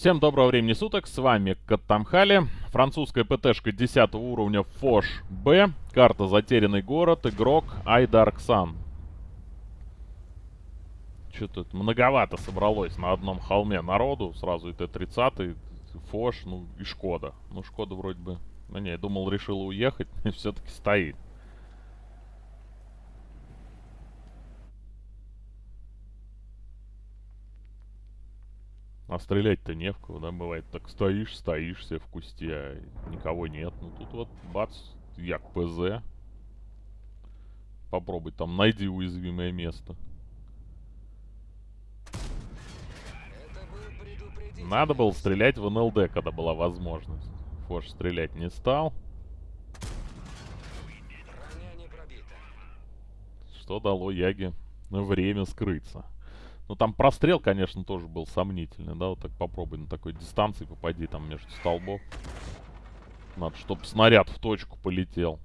Всем доброго времени суток, с вами Каттамхали. Французская ПТшка 10 уровня Фош Б. Карта Затерянный город, игрок Айдарксан. Что-то многовато собралось на одном холме народу. Сразу и Т-30, Фош, ну и Шкода. Ну Шкода вроде бы... Ну не, я думал решила уехать, все-таки стоит. А стрелять-то не в кого, да, бывает. Так стоишь, стоишь себе в кусте, а никого нет. Ну тут вот, бац, як ПЗ. Попробуй там, найди уязвимое место. Надо было стрелять в НЛД, когда была возможность. Фош стрелять не стал. Что дало Яге время скрыться. Ну, там прострел, конечно, тоже был сомнительный, да? Вот так попробуй на такой дистанции попади там между столбов. Надо, чтобы снаряд в точку полетел.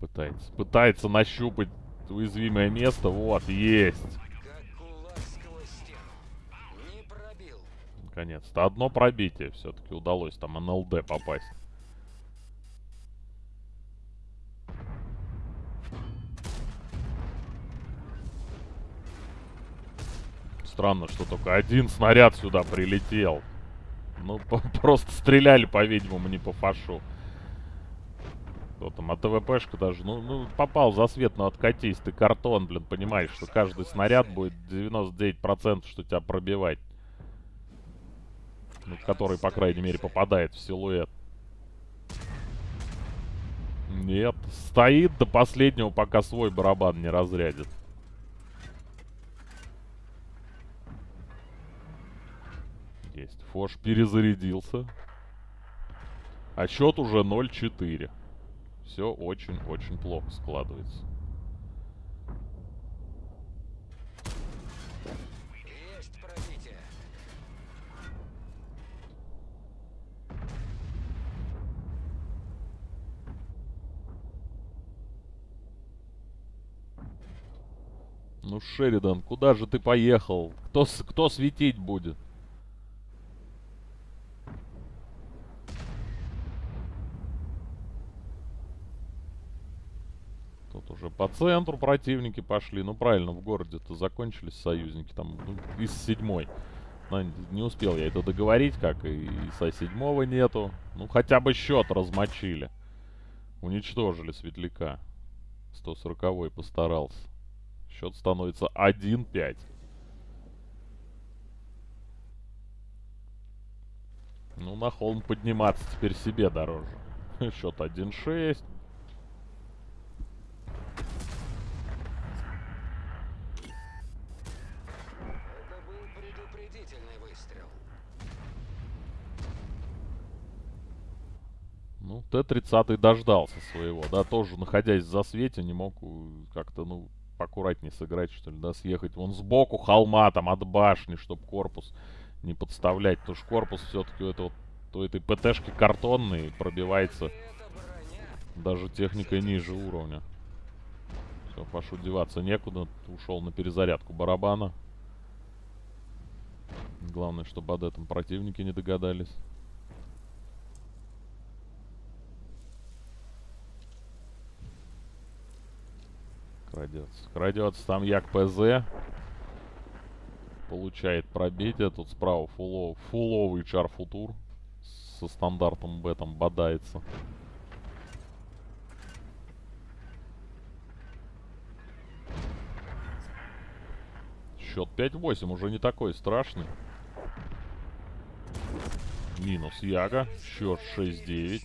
Пытается, пытается нащупать уязвимое место. Вот, есть. Наконец-то. Одно пробитие все-таки удалось там НЛД попасть. Странно, что только один снаряд сюда прилетел. Ну, просто стреляли, по-видимому, не по фашу. Кто там, а ТВПшка даже, ну, ну, попал за свет, но откатись, ты картон, блин, понимаешь, что каждый снаряд будет 99% что тебя пробивать ну, который, по крайней мере, попадает в силуэт. Нет, стоит до последнего, пока свой барабан не разрядит. Есть. Фош перезарядился. А счет уже 0-4. Все очень-очень плохо складывается. Ну, Шеридан, куда же ты поехал? Кто, кто светить будет? Тут уже по центру противники пошли. Ну, правильно, в городе-то закончились союзники. Там ну, из седьмой. Но не успел я это договорить, как и со седьмого нету. Ну, хотя бы счет размочили. Уничтожили светляка. 140-й постарался. Счет становится 1-5. Ну, на холм подниматься теперь себе дороже. Счет 1-6. Ну, Т-30 дождался своего, да, тоже находясь в засвете, не мог как-то, ну, поаккуратнее сыграть, что ли, да, съехать вон сбоку холма, там, от башни, чтобы корпус не подставлять. Потому что корпус все-таки у этого, у этой ПТшки картонный, пробивается даже техникой ниже уровня. Все, Пашу деваться некуда. Ушел на перезарядку барабана. Главное, чтобы об этом противники не догадались. Крадется. Крадется там Як ПЗ. Получает пробитие. Тут справа фулов, фуловый чар футур. Со стандартом Б там бодается. Счет 5-8 уже не такой страшный. Минус Яга. Счет 6-9.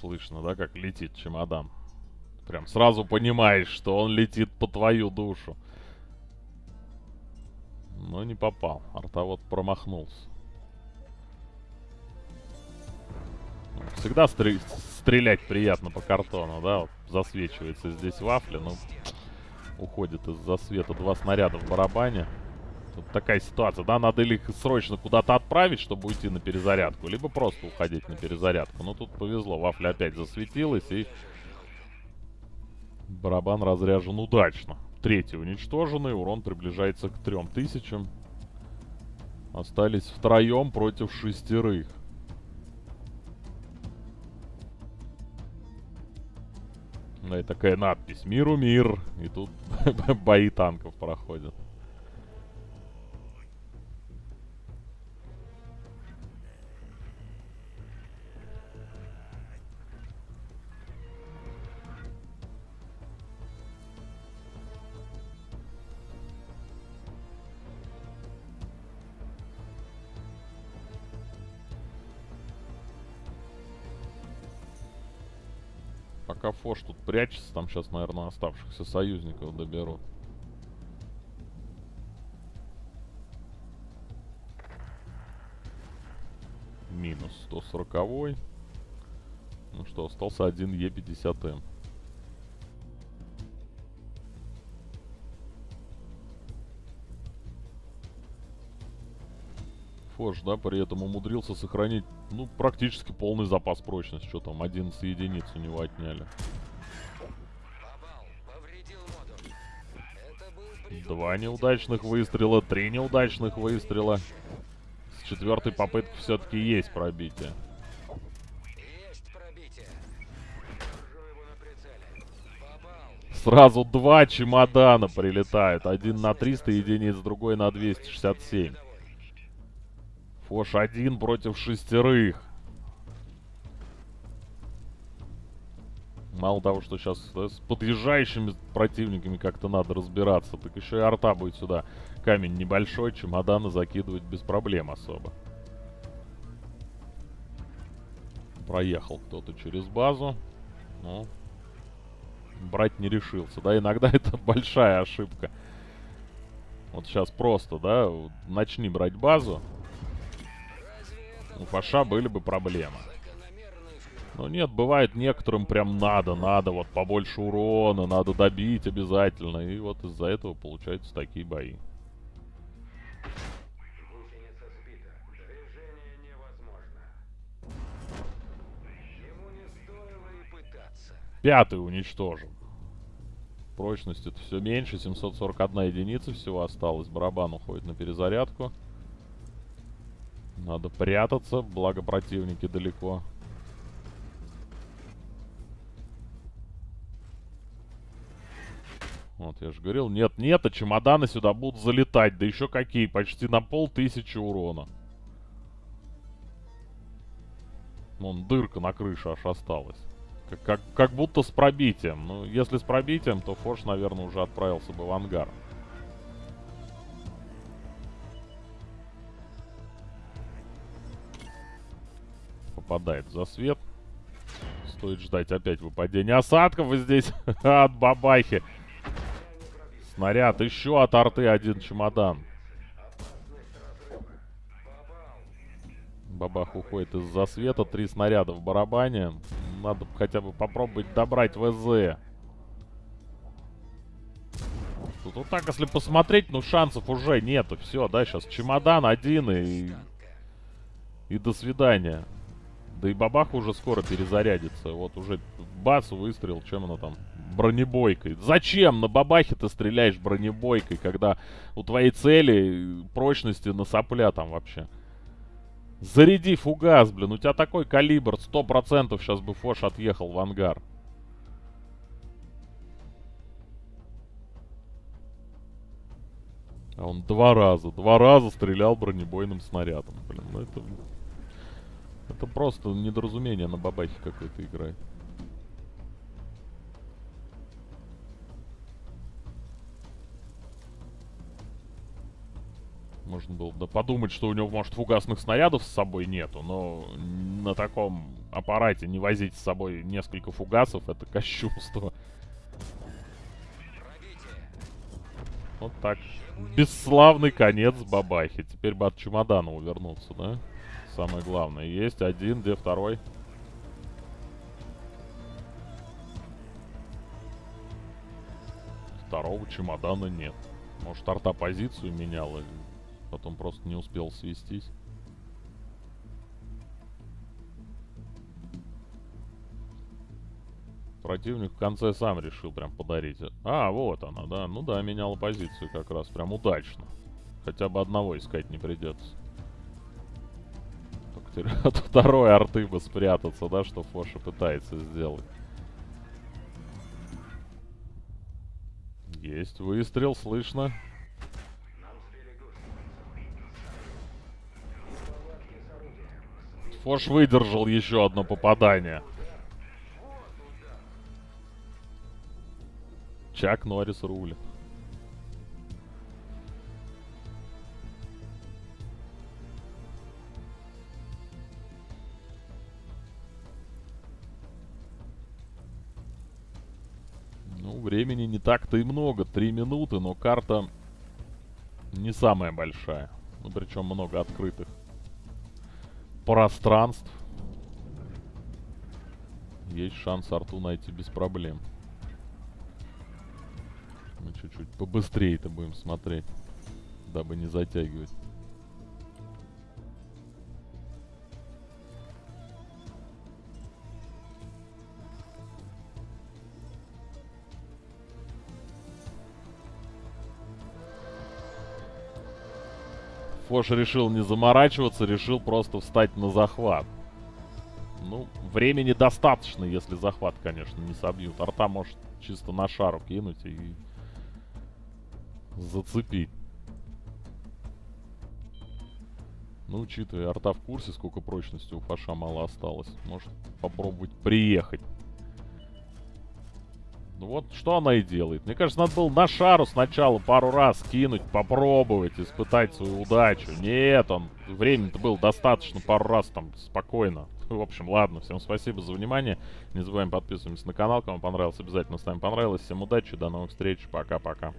Слышно, да, как летит чемодан. Прям сразу понимаешь, что он летит по твою душу. Но не попал. Арта вот промахнулся. Всегда стр стрелять приятно по картону, да? Вот засвечивается здесь вафля, но уходит из-за света два снаряда в барабане. Тут такая ситуация, да? Надо или их срочно куда-то отправить, чтобы уйти на перезарядку, либо просто уходить на перезарядку. Но тут повезло, вафля опять засветилась и... Барабан разряжен удачно. Третий уничтоженный, урон приближается к трем тысячам. Остались втроем против шестерых. Да, и такая надпись «Миру мир». И тут бои танков проходят. Пока Фош тут прячется, там сейчас, наверное, оставшихся союзников доберут. Минус 140. -й. Ну что, остался один Е50М. Фош, да, при этом умудрился сохранить, ну, практически полный запас прочности. Что там, 11 единиц у него отняли. Два неудачных выстрела, три неудачных выстрела. С четвертой попытки все-таки есть пробитие. Сразу два чемодана прилетают. Один на 300 единиц, другой на 267. Фош один против шестерых. Мало того, что сейчас да, с подъезжающими противниками как-то надо разбираться, так еще и арта будет сюда камень небольшой, чемоданы закидывать без проблем особо. Проехал кто-то через базу. Ну, брать не решился. Да, иногда это большая ошибка. Вот сейчас просто, да, начни брать базу, у Фаша были бы проблемы. Но нет, бывает некоторым прям надо, надо, вот побольше урона, надо добить обязательно. И вот из-за этого получаются такие бои. Пятый уничтожен. Прочность это все меньше, 741 единица всего осталось. Барабан уходит на перезарядку. Надо прятаться, благо противники далеко. Вот, я же говорил, нет, нет, а чемоданы сюда будут залетать. Да еще какие, почти на полтысячи урона. Вон, дырка на крыше аж осталась. Как, как, как будто с пробитием. Ну, если с пробитием, то Форш, наверное, уже отправился бы в ангар. Попадает за свет. Стоит ждать опять выпадения осадков. И здесь от бабахи. Снаряд. Еще от арты один чемодан. Бабах уходит из-за света. Три снаряда в барабане. Надо хотя бы попробовать добрать ВЗ. Тут вот так, если посмотреть, ну шансов уже нету. Все, да, сейчас чемодан один и... И до свидания. Да и бабаха уже скоро перезарядится. Вот уже бац, выстрел, чем она там? Бронебойкой. Зачем на бабахе ты стреляешь бронебойкой, когда у твоей цели прочности на сопля там вообще? Заряди фугас, блин. У тебя такой калибр. Сто процентов сейчас бы Фош отъехал в ангар. А он два раза, два раза стрелял бронебойным снарядом. Блин, ну это... Это просто недоразумение на бабахе какой-то играет. Можно было да подумать, что у него, может, фугасных снарядов с собой нету, но на таком аппарате не возить с собой несколько фугасов, это кощунство. Вот так. Бесславный конец бабахи. Теперь бы от чемодана увернуться, да? Самое главное. Есть один, где второй? Второго чемодана нет. Может, арта позицию меняла, потом просто не успел свестись. Противник в конце сам решил прям подарить. А, вот она, да. Ну да, меняла позицию как раз. Прям удачно. Хотя бы одного искать не придется. От второй арты бы спрятаться, да, что Фоша пытается сделать. Есть выстрел, слышно. Фош выдержал еще одно попадание. Чак Норрис рулит. Времени не так-то и много. Три минуты, но карта не самая большая. Ну, причем много открытых пространств. Есть шанс арту найти без проблем. Мы чуть-чуть побыстрее это будем смотреть, дабы не затягивать. Фош решил не заморачиваться, решил просто встать на захват. Ну, времени достаточно, если захват, конечно, не собьют. Арта может чисто на шару кинуть и зацепить. Ну, учитывая, арта в курсе, сколько прочности у Фаша мало осталось. Может попробовать приехать. Ну вот, что она и делает. Мне кажется, надо было на шару сначала пару раз кинуть, попробовать, испытать свою удачу. Нет, он... Времени-то было достаточно пару раз там спокойно. В общем, ладно, всем спасибо за внимание. Не забываем подписываться на канал. Кому понравилось, обязательно ставим понравилось. Всем удачи, до новых встреч. Пока-пока.